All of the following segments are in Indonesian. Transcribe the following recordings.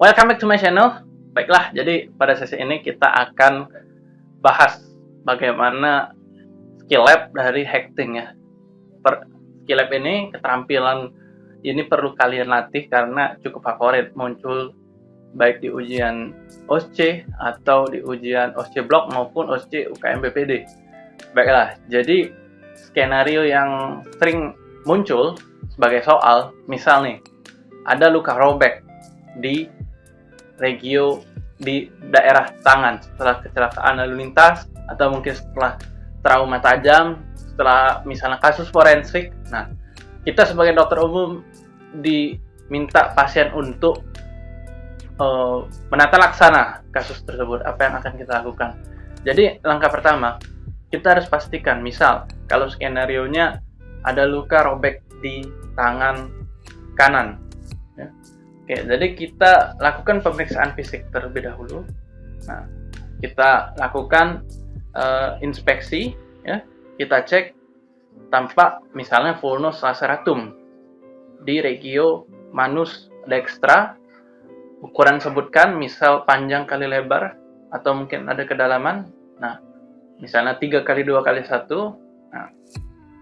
Welcome back to my channel. Baiklah, jadi pada sesi ini kita akan bahas bagaimana skill lab dari hacking ya. Per, skill lab ini keterampilan ini perlu kalian latih karena cukup favorit muncul baik di ujian OSC atau di ujian OSC Block maupun OSC UKM BPD. Baiklah, jadi skenario yang sering muncul sebagai soal, misal nih, ada luka robek di regio di daerah tangan setelah kecelakaan lalu lintas atau mungkin setelah trauma tajam, setelah misalnya kasus forensik. Nah, kita sebagai dokter umum diminta pasien untuk uh, menata laksana kasus tersebut. Apa yang akan kita lakukan? Jadi langkah pertama kita harus pastikan, misal kalau skenario nya ada luka robek di tangan kanan Oke, jadi kita lakukan pemeriksaan fisik terlebih dahulu. Nah, kita lakukan uh, inspeksi, ya. Kita cek tampak misalnya vulnus laceratum di regio manus dextra. Ukuran sebutkan misal panjang kali lebar atau mungkin ada kedalaman. Nah, misalnya tiga kali dua kali satu. Nah,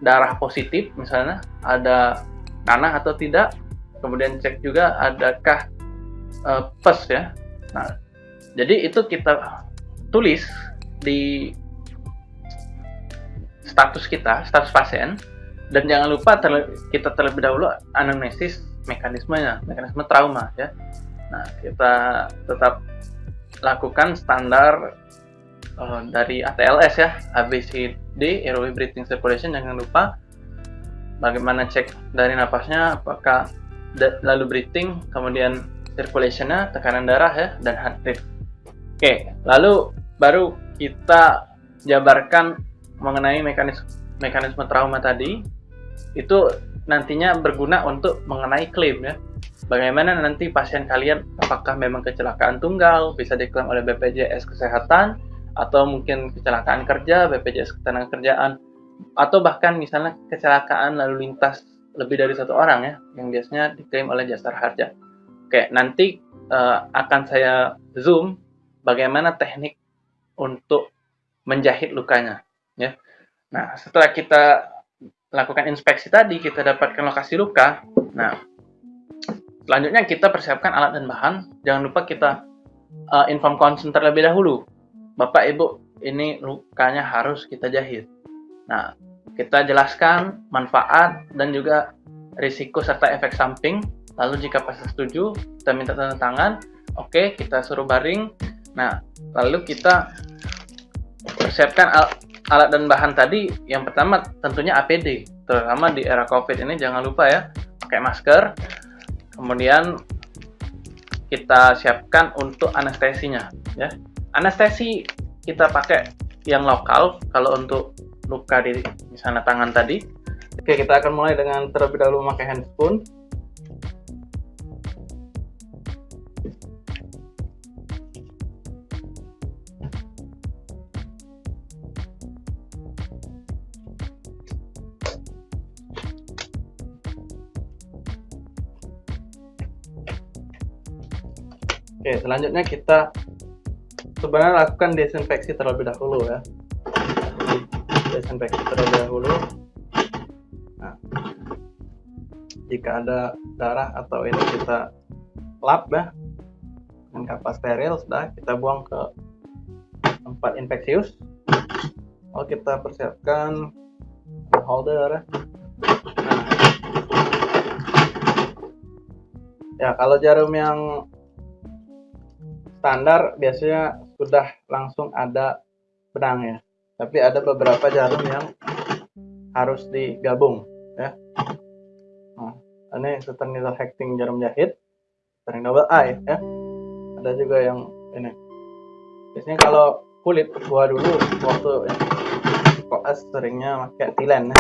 darah positif misalnya ada nanah atau tidak kemudian cek juga adakah uh, pes ya. Nah jadi itu kita tulis di status kita status pasien. Dan jangan lupa terle kita terlebih dahulu anamnesis mekanismenya mekanisme trauma ya. Nah kita tetap lakukan standar uh, dari ATLS ya ABCD airway breathing circulation. Jangan lupa bagaimana cek dari napasnya apakah lalu breathing, kemudian circulationnya, tekanan darah ya, dan heart rate. Oke, lalu baru kita jabarkan mengenai mekanisme mekanisme trauma tadi. Itu nantinya berguna untuk mengenai klaim ya. Bagaimana nanti pasien kalian apakah memang kecelakaan tunggal bisa diklaim oleh BPJS Kesehatan atau mungkin kecelakaan kerja BPJS Ketenagakerjaan atau bahkan misalnya kecelakaan lalu lintas lebih dari satu orang ya yang biasanya diklaim oleh jasa harja. Oke, nanti uh, akan saya zoom bagaimana teknik untuk menjahit lukanya ya. Nah, setelah kita lakukan inspeksi tadi, kita dapatkan lokasi luka. Nah, selanjutnya kita persiapkan alat dan bahan. Jangan lupa kita uh, inform konsen terlebih dahulu. Bapak Ibu, ini lukanya harus kita jahit. Nah, kita jelaskan manfaat dan juga risiko serta efek samping. Lalu jika pasien setuju, kita minta tanda tangan. Oke, kita suruh baring. Nah, lalu kita persiapkan al alat dan bahan tadi. Yang pertama tentunya APD, terutama di era COVID ini jangan lupa ya, pakai masker. Kemudian kita siapkan untuk anestesinya, ya. Anestesi kita pakai yang lokal kalau untuk luka di misalnya tangan tadi. Oke, kita akan mulai dengan terlebih dahulu memakai handphone. Oke, selanjutnya kita sebenarnya lakukan desinfeksi terlebih dahulu ya desinfeksi terlebih dahulu. Nah jika ada darah atau ini kita lap ya dengan kapas steril sudah kita buang ke tempat infeksius. Lalu kita persiapkan holder nah ya kalau jarum yang standar biasanya sudah langsung ada benang ya tapi ada beberapa jarum yang harus digabung ya. Nah, ini needle hacking jarum jahit setting double eye ya. Ada juga yang ini. Biasanya kalau kulit gua dulu waktu koas seringnya pakai tilen ya.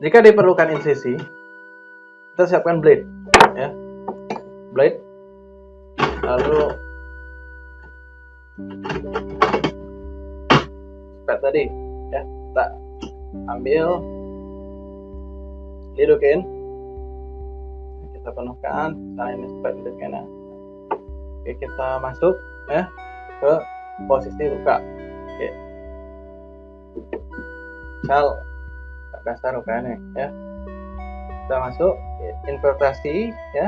Jika diperlukan insisi kita siapkan blade ya. Blade lalu Seperti tadi. Ya kita ambil. Hidukin penuhkan. Misalnya ini seperti demikian oke kita masuk ya ke posisi luka oke. Misal dasar lukanya ya. Kita masuk infiltrasi ya.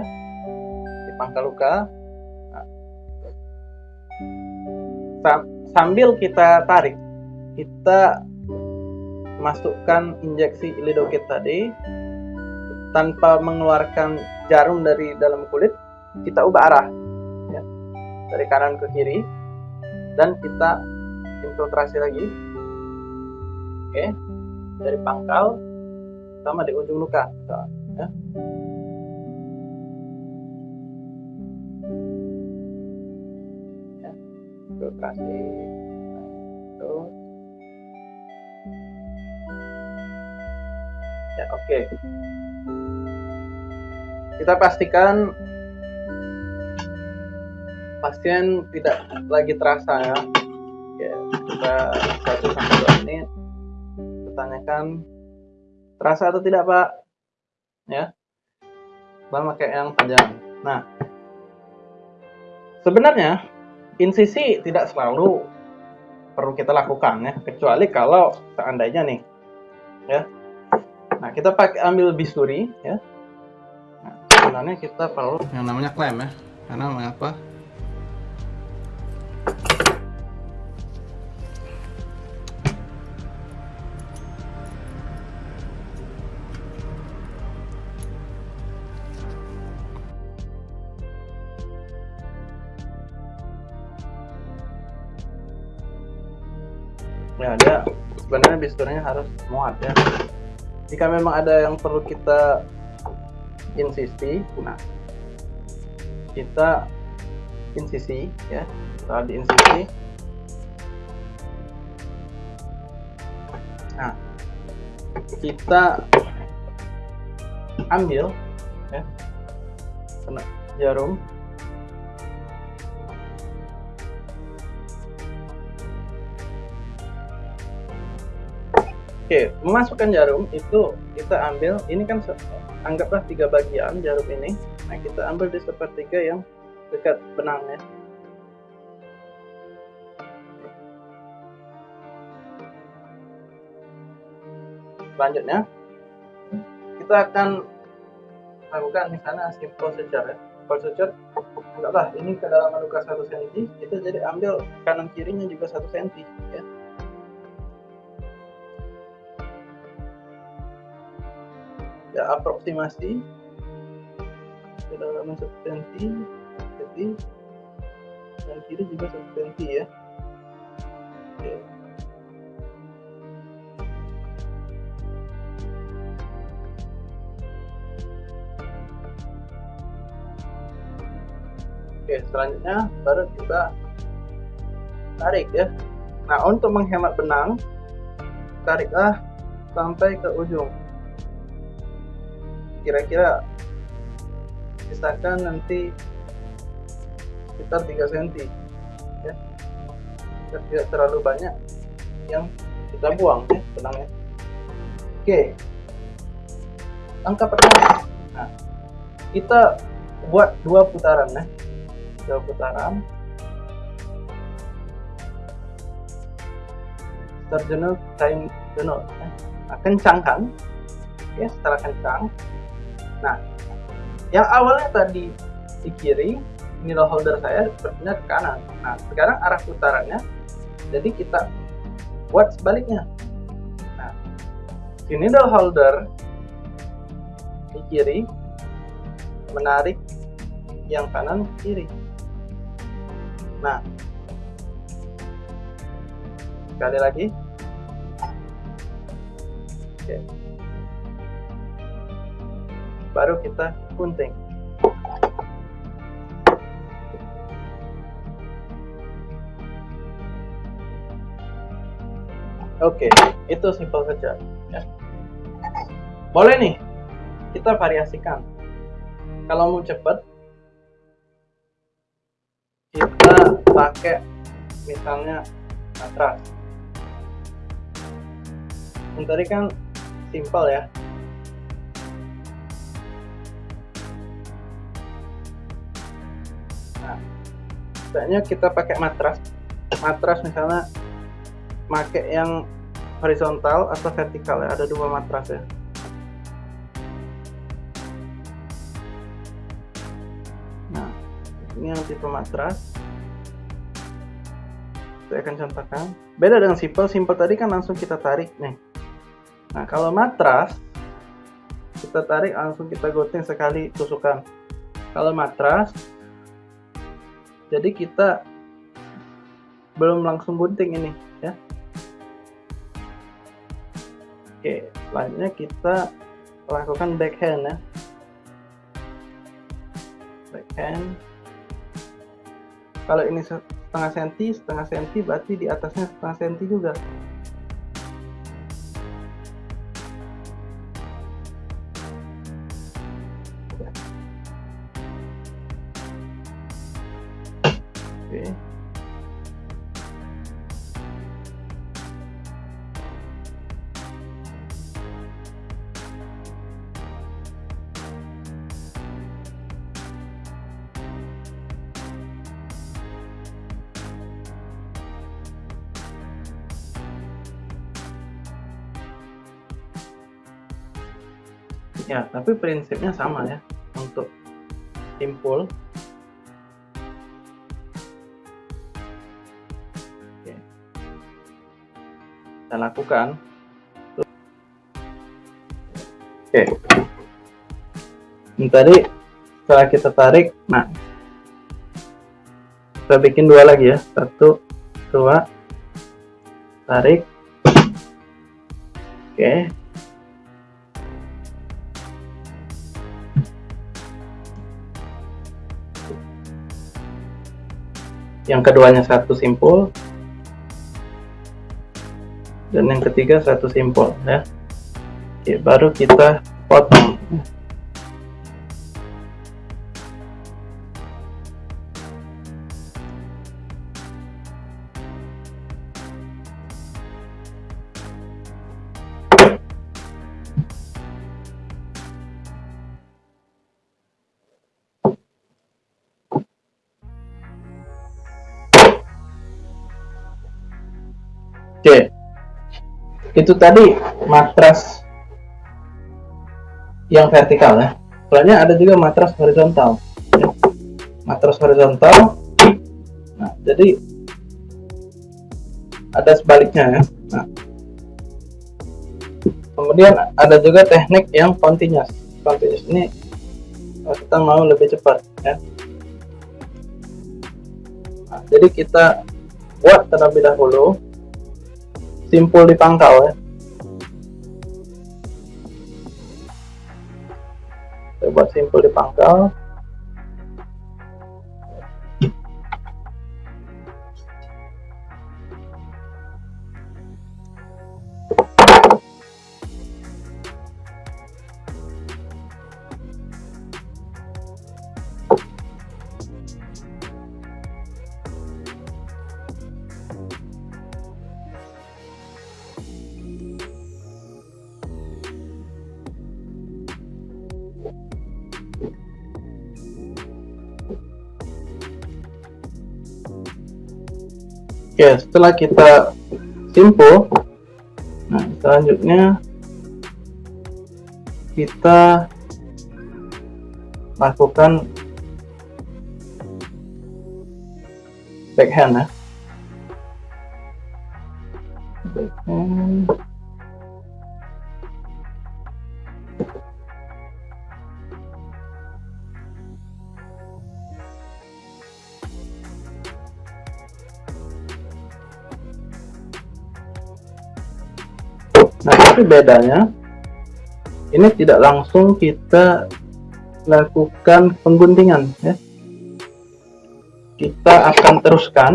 Di pangkal luka sambil kita tarik kita masukkan injeksi lidokit tadi. Tanpa mengeluarkan jarum dari dalam kulit kita ubah arah ya, dari kanan ke kiri. Dan kita infiltrasi lagi. Oke. Dari pangkal sama di ujung luka ya. Infiltrasi terus ya oke. Okay kita pastikan pasien tidak lagi terasa ya. Oke, kita satu sampai dua menit. Pertanyakan terasa atau tidak pak? Ya. Dan pakai yang panjang. Nah sebenarnya insisi tidak selalu perlu kita lakukan ya. Kecuali kalau seandainya nih ya. Nah kita pakai ambil bisturi ya. Sebenarnya kita perlu yang namanya klem ya. Karena mengapa ya dia sebenarnya bisturnya harus muat ya. Jika memang ada yang perlu kita insisi nah kita insisi ya. Setelah di insisi nah kita ambil ya jarum Oke, memasukkan jarum itu kita ambil, ini kan anggaplah tiga bagian jarum ini. Nah kita ambil di sepertiga yang dekat benangnya. Selanjutnya kita akan lakukan misalnya simple secara simple secara anggaplah ini kedalaman luka 1 cm kita jadi ambil kanan kirinya juga 1 cm ya ya aproksimasi kedalaman satu senti jadi dan kiri juga senti ya. Oke. Oke selanjutnya baru kita tarik ya. Nah untuk menghemat benang tariklah sampai ke ujung kira-kira misalkan nanti sekitar 3 cm ya. Tidak terlalu banyak yang kita buang ya benangnya. Oke. Angka pertama. Nah kita buat dua putaran ya. Dua putaran. Terjenuh time jenuh ya. nah, kencangkan ya setelah kencang Nah, yang awalnya tadi di kiri, needle holder saya sepertinya ke kanan. Nah, sekarang arah putarannya, jadi kita buat sebaliknya. Nah, si needle holder di kiri menarik yang kanan ke kiri. Nah, sekali lagi. Oke. Okay baru kita gunting Oke, itu simpel saja. Ya. Boleh nih, kita variasikan. Kalau mau cepat, kita pakai misalnya matras. Ini tadi kan simpel ya, sebaiknya kita pakai matras. Matras misalnya pakai yang horizontal atau vertikal ya. Ada dua matras ya. Nah ini yang tipe matras. Saya akan contohkan. Beda dengan simple simple tadi kan langsung kita tarik nih. Nah kalau matras kita tarik langsung kita gunting sekali tusukan. Kalau matras jadi kita belum langsung gunting ini ya. Oke selanjutnya kita lakukan backhand ya. Backhand. Kalau ini setengah senti setengah senti berarti di atasnya setengah senti juga Ya, tapi prinsipnya sama ya untuk simpul. Kita lakukan. Oke. Ini tadi setelah kita tarik nah kita bikin dua lagi ya. Satu dua tarik. Oke yang keduanya satu simpul. Dan yang ketiga satu simpul ya. Oke, baru kita potong Oke, itu tadi matras yang vertikal ya. Soalnya ada juga matras horizontal. Matras horizontal. Nah jadi ada sebaliknya ya. Nah, kemudian ada juga teknik yang continuous. Continuous ini kita mau lebih cepat ya. Nah, jadi kita buat terlebih dahulu simpul di pangkal ya. Buat simpul di pangkal Oke, setelah kita simpul, nah selanjutnya kita lakukan backhand ya. Nah, tapi bedanya ini tidak langsung kita lakukan pengguntingan ya. Kita akan teruskan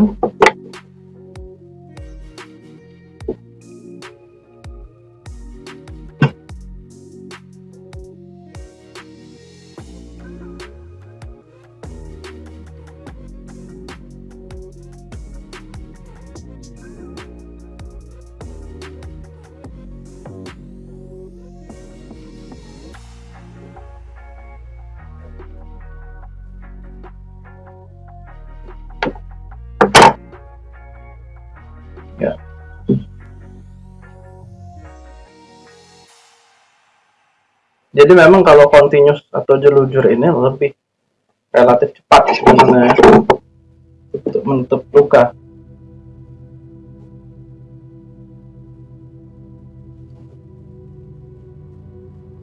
jadi memang kalau continuous atau jelujur ini lebih relatif cepat sebenarnya untuk menutup luka.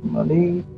Kembali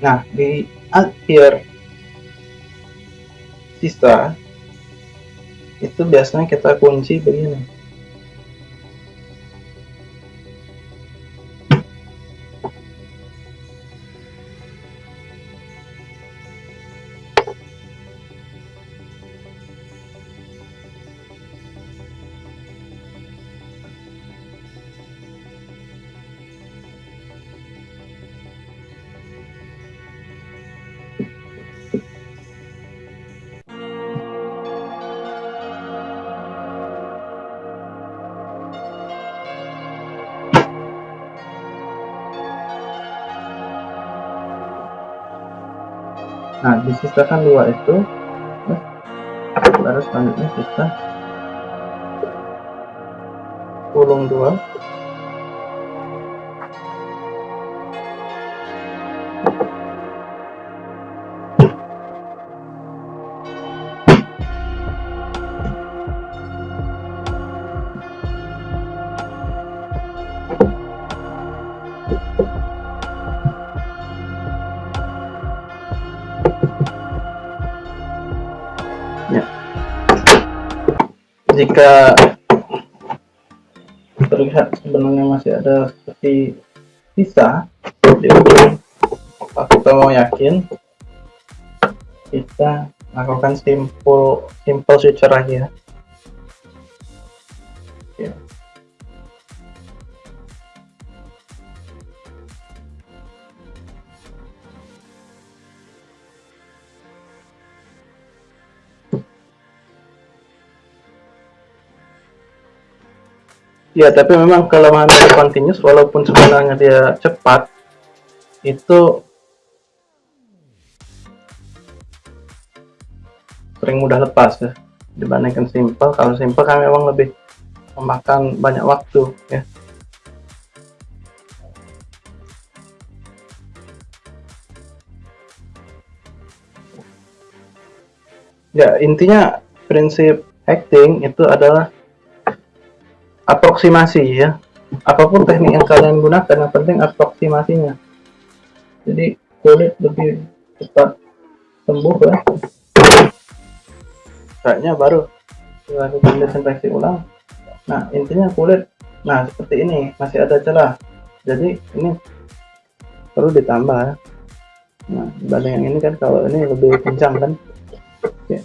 Nah, di akhir sisa itu biasanya kita kunci begini. Nah disisakan dua itu. Baru selanjutnya kita gulung dua jika terlihat sebenarnya masih ada seperti sisa di ujung kita mau yakin kita lakukan simple simple switcher lagi ya Ya, tapi memang kelemahan dari continuous walaupun sebenarnya dia cepat itu sering mudah lepas ya dibandingkan simple. Kalau simple kan memang lebih memakan banyak waktu ya. Ya, intinya prinsip acting itu adalah aproksimasi ya. Apa pun teknik yang kalian gunakan yang penting aproksimasinya jadi kulit lebih cepat sembuh ya. Kayaknya baru dilakukan desinfeksi ulang. Nah intinya kulit nah seperti ini masih ada celah. Jadi ini perlu ditambah ya. Nah dibanding yang ini kan kalau ini lebih kencang kan. Oke.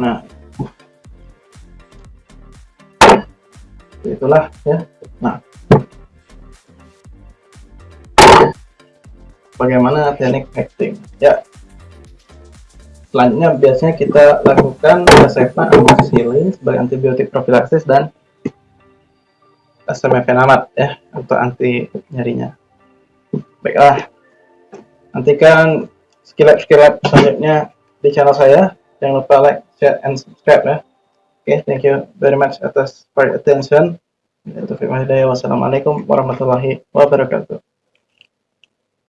Nah itulah ya. Nah. Bagaimana teknik acting? Ya. Selanjutnya biasanya kita lakukan resepna amoxicillin sebagai antibiotik profilaksis dan SMFenamat ya untuk anti nyerinya baiklah. Nantikan skill-skill selanjutnya di channel saya. Jangan lupa like, share, and subscribe ya Okay, thank you very much atas for attention. Wassalamualaikum warahmatullahi wabarakatuh.